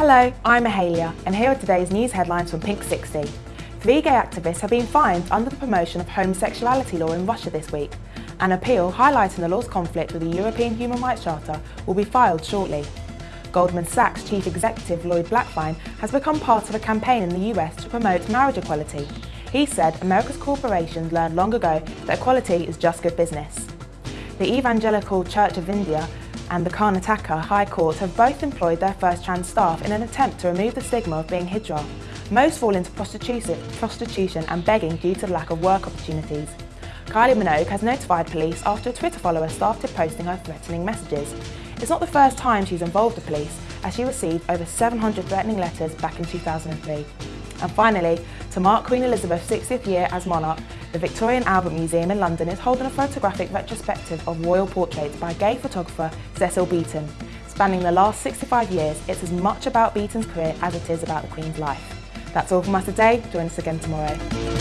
Hello, I'm Mahalia, and here are today's news headlines from Pink 60. Three gay activists have been fined under the promotion of homosexuality law in Russia this week. An appeal highlighting the law's conflict with the European Human Rights Charter will be filed shortly. Goldman Sachs chief executive Lloyd Blankfein has become part of a campaign in the US to promote marriage equality. He said America's corporations learned long ago that equality is just good business. The Evangelical Church of India and the Karnataka High Court have both employed their first trans staff in an attempt to remove the stigma of being Hijra. Most fall into prostitution, prostitution and begging due to the lack of work opportunities. Kylie Minogue has notified police after a Twitter follower started posting her threatening messages. It's not the first time she's involved the police, as she received over 700 threatening letters back in 2003. And finally, to mark Queen Elizabeth's 60th year as monarch, the Victoria and Albert Museum in London is holding a photographic retrospective of royal portraits by gay photographer Cecil Beaton. Spanning the last 65 years, it's as much about Beaton's career as it is about the Queen's life. That's all from us today. Join us again tomorrow.